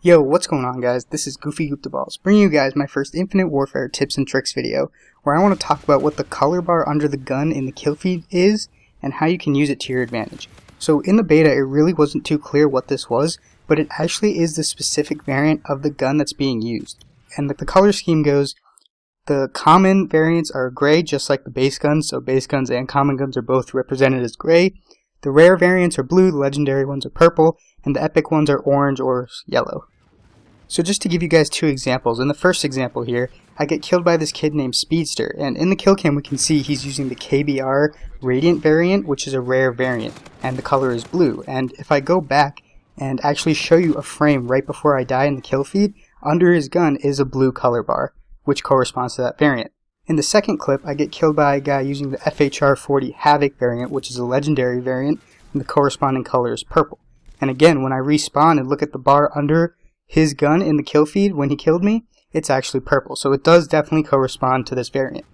Yo, what's going on guys? This is Goofy Balls, bringing you guys my first Infinite Warfare tips and tricks video, where I want to talk about what the color bar under the gun in the kill feed is, and how you can use it to your advantage. So in the beta, it really wasn't too clear what this was, but it actually is the specific variant of the gun that's being used. And the, the color scheme goes, the common variants are gray, just like the base guns, so base guns and common guns are both represented as gray. The rare variants are blue, the legendary ones are purple, and the epic ones are orange or yellow. So just to give you guys two examples, in the first example here, I get killed by this kid named Speedster, and in the kill cam we can see he's using the KBAR Radiant variant, which is a rare variant, and the color is blue. And if I go back and actually show you a frame right before I die in the kill feed, under his gun is a blue color bar, which corresponds to that variant. In the second clip, I get killed by a guy using the FHR-40 Havoc variant, which is a legendary variant, and the corresponding color is purple. And again, when I respawn and look at the bar under his gun in the kill feed when he killed me, it's actually purple. So it does definitely correspond to this variant.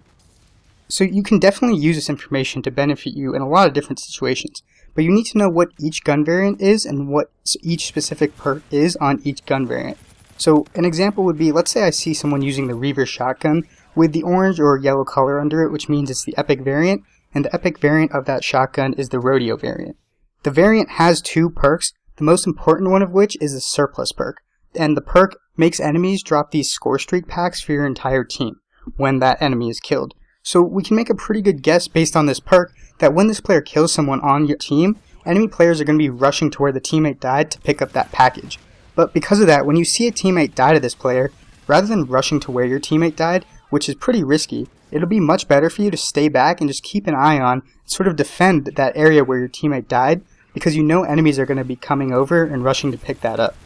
So you can definitely use this information to benefit you in a lot of different situations. But you need to know what each gun variant is and what each specific perk is on each gun variant. So an example would be, let's say I see someone using the Reaver shotgun with the orange or yellow color under it, which means it's the epic variant, and the epic variant of that shotgun is the rodeo variant. The variant has two perks, the most important one of which is the surplus perk and the perk makes enemies drop these score streak packs for your entire team when that enemy is killed. So we can make a pretty good guess based on this perk that when this player kills someone on your team, enemy players are going to be rushing to where the teammate died to pick up that package. But because of that, when you see a teammate die to this player, rather than rushing to where your teammate died, which is pretty risky, it'll be much better for you to stay back and just keep an eye on, sort of defend that area where your teammate died, because you know enemies are going to be coming over and rushing to pick that up.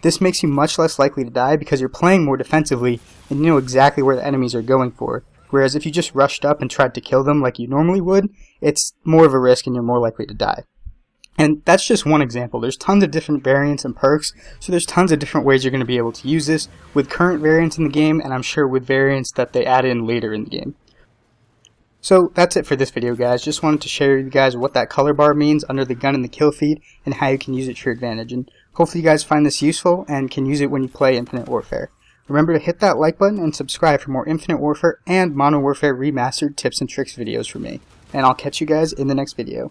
This makes you much less likely to die because you're playing more defensively and you know exactly where the enemies are going for. Whereas if you just rushed up and tried to kill them like you normally would, it's more of a risk and you're more likely to die. And that's just one example. There's tons of different variants and perks, so there's tons of different ways you're going to be able to use this with current variants in the game, and I'm sure with variants that they add in later in the game. So that's it for this video guys, just wanted to share with you guys what that color bar means under the gun in the kill feed, and how you can use it to your advantage. And Hopefully you guys find this useful and can use it when you play Infinite Warfare. Remember to hit that like button and subscribe for more Infinite Warfare and Modern Warfare Remastered tips and tricks videos from me. And I'll catch you guys in the next video.